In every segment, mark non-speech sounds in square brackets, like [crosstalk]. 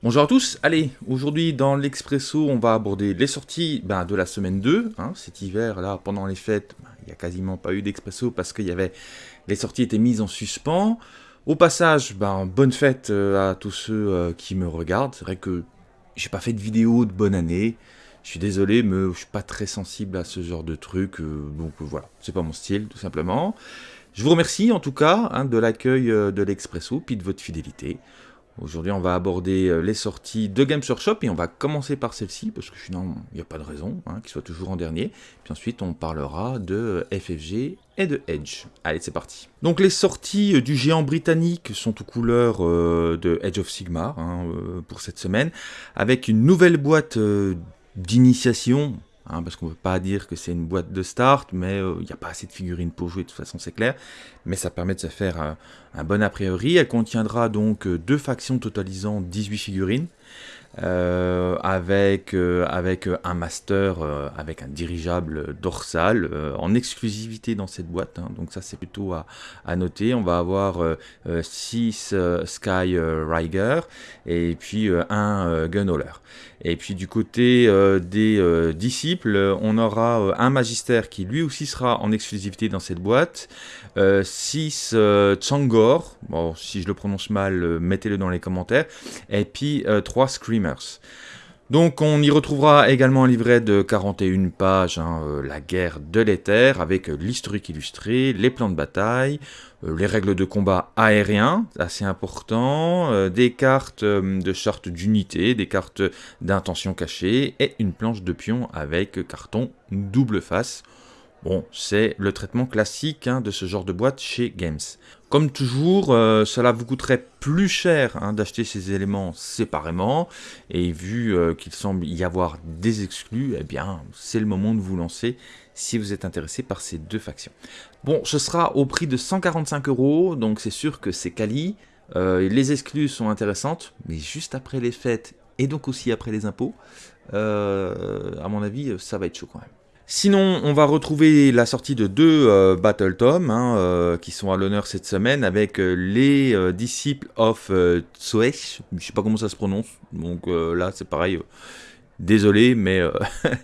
Bonjour à tous, allez, aujourd'hui dans l'Expresso, on va aborder les sorties ben, de la semaine 2. Hein. cet hiver, là, pendant les fêtes, ben, il n'y a quasiment pas eu d'Expresso parce que les sorties étaient mises en suspens. Au passage, ben, bonne fête euh, à tous ceux euh, qui me regardent. C'est vrai que j'ai pas fait de vidéo de bonne année. Je suis désolé, mais je suis pas très sensible à ce genre de truc. Euh, donc voilà, c'est pas mon style, tout simplement. Je vous remercie en tout cas hein, de l'accueil de l'Expresso, puis de votre fidélité. Aujourd'hui, on va aborder euh, les sorties de Games Workshop et on va commencer par celle-ci parce que sinon, il n'y a pas de raison hein, qu'il soit toujours en dernier. Puis ensuite, on parlera de FFG et de Edge. Allez, c'est parti. Donc, les sorties euh, du géant britannique sont aux couleurs euh, de Edge of Sigmar hein, pour cette semaine avec une nouvelle boîte d'initiation Hein, parce qu'on ne peut pas dire que c'est une boîte de start, mais euh, il n'y a pas assez de figurines pour jouer, de toute façon c'est clair, mais ça permet de se faire un bon a priori. Elle contiendra donc euh, deux factions totalisant 18 figurines, euh, avec, euh, avec un master, euh, avec un dirigeable dorsal en exclusivité dans cette boîte. Hein. donc ça c'est plutôt à, à, noter. On va avoir 6 Sky Riger et puis un Gunhauler. Et puis du côté des disciples, on aura un magistère qui lui aussi sera en exclusivité dans cette boîte. 6 Tsangor, bon si je le prononce mal, mettez-le dans les commentaires. Et puis 3 Screamers. Donc on y retrouvera également un livret de 41 pages, hein, euh, la guerre de l'éther, avec l'historique illustré, les plans de bataille, euh, les règles de combat aérien, assez important, euh, des cartes de charte d'unité, des cartes d'intention cachée, et une planche de pion avec carton double face. Bon, c'est le traitement classique hein, de ce genre de boîte chez Games. Comme toujours, euh, cela vous coûterait plus cher hein, d'acheter ces éléments séparément, et vu euh, qu'il semble y avoir des exclus, eh bien, c'est le moment de vous lancer si vous êtes intéressé par ces deux factions. Bon, ce sera au prix de 145 euros, donc c'est sûr que c'est quali. Euh, les exclus sont intéressantes, mais juste après les fêtes, et donc aussi après les impôts, à mon avis, ça va être chaud quand même. Sinon, on va retrouver la sortie de deux euh, Battle Tom hein, euh, qui sont à l'honneur cette semaine avec euh, les disciples of Tsoesh. Je sais pas comment ça se prononce, donc là c'est pareil. Désolé, mais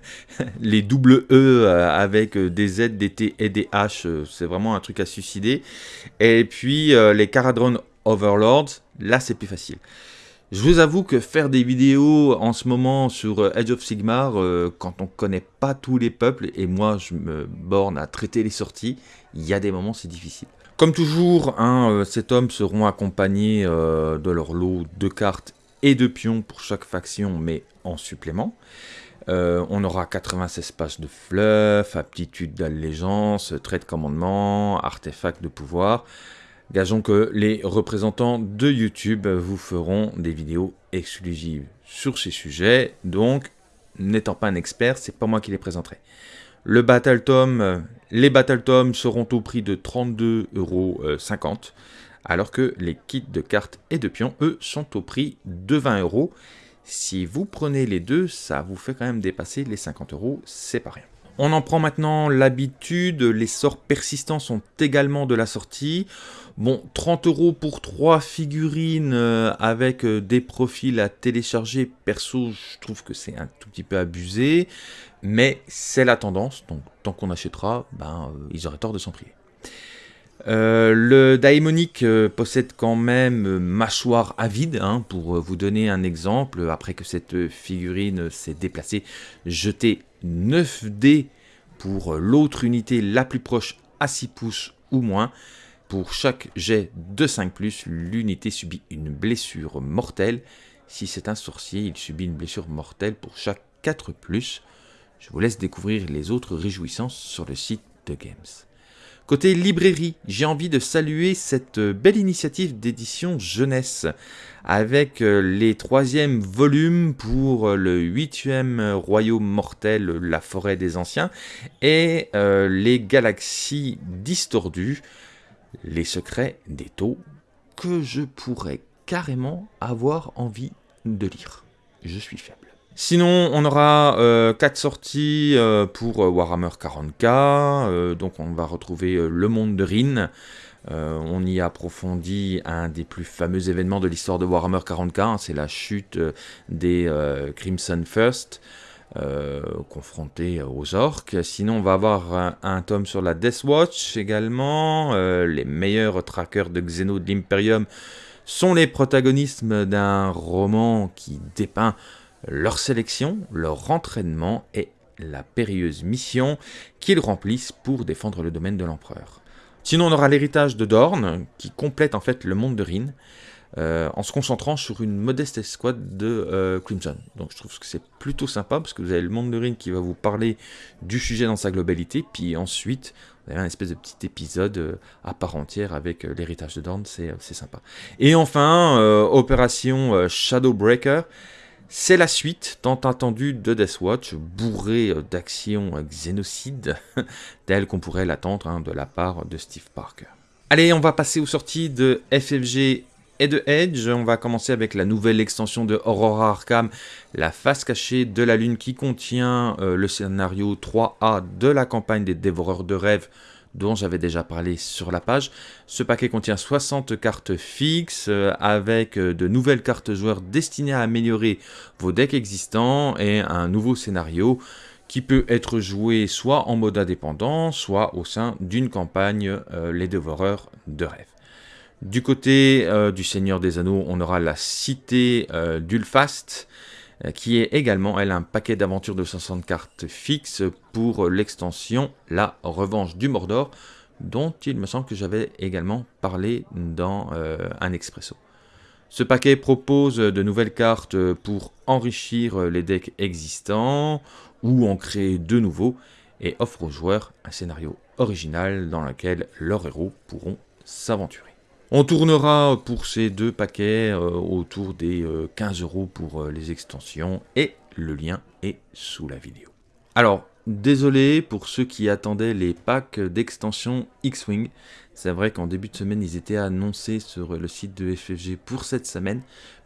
[laughs] les double E avec des Z, des T et des H, c'est vraiment un truc à suicider. Et puis les Caradron Overlords, là c'est plus facile. Je vous avoue que faire des vidéos en ce moment sur euh, Edge of Sigmar, euh, quand on connaît pas tous les peuples, et moi je me borne à traiter les sorties, il y a des moments c'est difficile. Comme toujours, hein, euh, ces tomes seront accompagnés de leur lot de cartes et de pions pour chaque faction, mais en supplément. on aura 96 pages de fluff, aptitude d'allégeance, trait de commandement, artefacts de pouvoir. Gageons que les représentants de YouTube vous feront des vidéos exclusives sur ces sujets, donc n'étant pas un expert, c'est pas moi qui les présenterai. Le Battle Tom, les Battle Tom seront au prix de 32,50€, alors que les kits de cartes et de pions, eux, sont au prix de 20 euros. Si vous prenez les deux, ça vous fait quand même dépasser les 50 euros, c'est pas rien. On en prend maintenant l'habitude, les sorts persistants sont également de la sortie. Bon, 30 euros pour 3 figurines euh, avec euh, des profils à télécharger, perso, je trouve que c'est un tout petit peu abusé, mais c'est la tendance, donc tant qu'on achètera, ben, euh, ils auraient tort de s'en priver. le Daemonic possède quand même mâchoire avide, hein, pour vous donner un exemple, après que cette figurine s'est déplacée, jeter 9 dés pour l'autre unité la plus proche à 6 pouces ou moins, pour chaque jet de 5+, l'unité subit une blessure mortelle. Si c'est un sorcier, il subit une blessure mortelle pour chaque 4+. Je vous laisse découvrir les autres réjouissances sur le site de Games. Côté librairie, j'ai envie de saluer cette belle initiative d'édition jeunesse avec les troisièmes volumes pour le huitième royaume mortel, la forêt des anciens, et euh, les galaxies distordues les secrets des taux que je pourrais carrément avoir envie de lire. Je suis faible. Sinon, on aura euh, 4 sorties euh, pour euh, Warhammer 40k. Euh, donc, on va retrouver euh, Le Monde de Rin. Euh, on y approfondit un des plus fameux événements de l'histoire de Warhammer 40k. hein, C'est la chute euh, des euh, Crimson First. euh, confrontés aux orques. Sinon, on va avoir un, un tome sur la Death Watch également. Euh, les meilleurs trackers de Xeno de l'Imperium sont les protagonistes d'un roman qui dépeint leur sélection, leur entraînement et la périlleuse mission qu'ils remplissent pour défendre le domaine de l'empereur. Sinon, on aura l'héritage de Dorn, qui complète en fait le monde de Rin, euh, en se concentrant sur une modeste escouade de euh, Crimson. Donc je trouve que c'est plutôt sympa, parce que vous avez le monde de Rin qui va vous parler du sujet dans sa globalité, puis ensuite, vous avez un espèce de petit épisode euh, à part entière avec l'héritage de Dorn, c'est sympa. Et enfin, euh, Opération Shadowbreaker, c'est la suite tant attendue de Death Watch, bourrée euh, d'actions euh, xénocides, [laughs] telles qu'on pourrait l'attendre hein, de la part de Steve Parker. Allez, on va passer aux sorties de FFG et de Edge. On va commencer avec la nouvelle extension de Aurora Arkham, la face cachée de la Lune, qui contient euh, le scénario 3A de la campagne des Dévoreurs de rêves dont j'avais déjà parlé sur la page. Ce paquet contient 60 cartes fixes euh, avec euh, de nouvelles cartes joueurs destinées à améliorer vos decks existants et un nouveau scénario qui peut être joué soit en mode indépendant, soit au sein d'une campagne euh, Les Dévoreurs de rêves. Du côté du Seigneur des Anneaux, on aura la cité d'Ulfast, qui est également, elle, un paquet d'aventures de 60 cartes fixes pour l'extension La Revanche du Mordor, dont il me semble que j'avais également parlé dans euh, un expresso. Ce paquet propose de nouvelles cartes pour enrichir les decks existants ou en créer de nouveaux et offre aux joueurs un scénario original dans lequel leurs héros pourront s'aventurer. On tournera pour ces deux paquets euh, autour des euh, 15 euros pour euh, les extensions et le lien est sous la vidéo. Alors, désolé pour ceux qui attendaient les packs d'extension X-Wing. C'est vrai qu'en début de semaine, ils étaient annoncés sur le site de FFG pour cette semaine.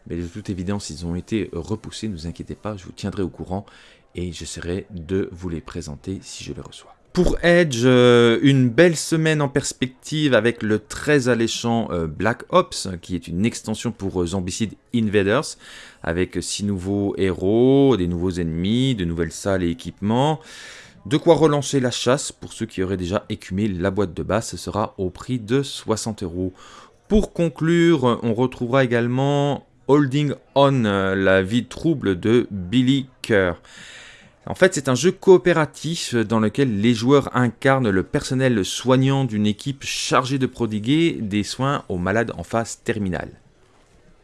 Mais de toute évidence, ils ont été repoussés. Ne vous inquiétez pas, je vous tiendrai au courant et j'essaierai de vous les présenter si je les reçois. Pour Edge, euh, une belle semaine en perspective avec le très alléchant euh, Black Ops, qui est une extension pour euh, Zombicide Invaders, avec six nouveaux héros, des nouveaux ennemis, de nouvelles salles et équipements. De quoi relancer la chasse pour ceux qui auraient déjà écumé la boîte de base, ce sera au prix de 60 euros. Pour conclure, on retrouvera également Holding On, euh, la vie trouble de Billy Kerr. En fait, c'est un jeu coopératif dans lequel les joueurs incarnent le personnel soignant d'une équipe chargée de prodiguer des soins aux malades en phase terminale.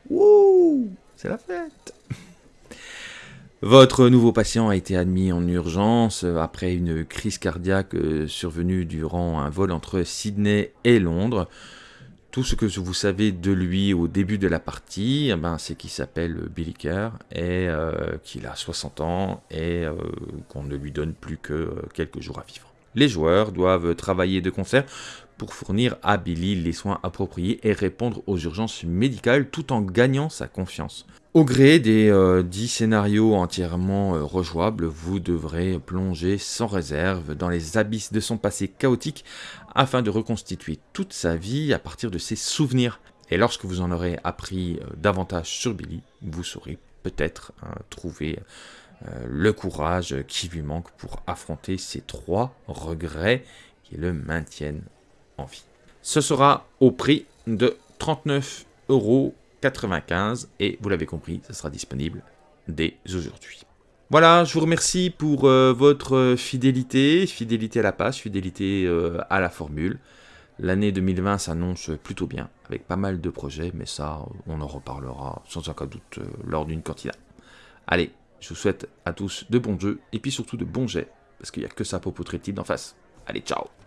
Wouh C'est la fête Votre nouveau patient a été admis en urgence après une crise cardiaque survenue durant un vol entre Sydney et Londres. Tout ce que vous savez de lui au début de la partie, eh ben, c'est qu'il s'appelle Billy Kerr et euh, qu'il a 60 ans et euh, qu'on ne lui donne plus que euh, quelques jours à vivre. Les joueurs doivent travailler de concert pour fournir à Billy les soins appropriés et répondre aux urgences médicales tout en gagnant sa confiance. Au gré des euh, 10 scénarios entièrement euh, rejouables, vous devrez plonger sans réserve dans les abysses de son passé chaotique afin de reconstituer toute sa vie à partir de ses souvenirs. Et lorsque vous en aurez appris euh, davantage sur Billy, vous saurez peut-être hein, trouver euh, le courage qui lui manque pour affronter ces trois regrets qui le maintiennent en vie. Ce sera au prix de 39,95 euros et vous l'avez compris, ça sera disponible dès aujourd'hui. Voilà, je vous remercie pour euh, votre fidélité, fidélité à la page, fidélité euh, à la formule. L'année 2020 s'annonce plutôt bien, avec pas mal de projets, mais ça, on en reparlera sans aucun doute euh, lors d'une cantina. Allez, je vous souhaite à tous de bons jeux, et puis surtout de bons jets, parce qu'il n'y a que ça pour poutrer le type d'en face. Allez, ciao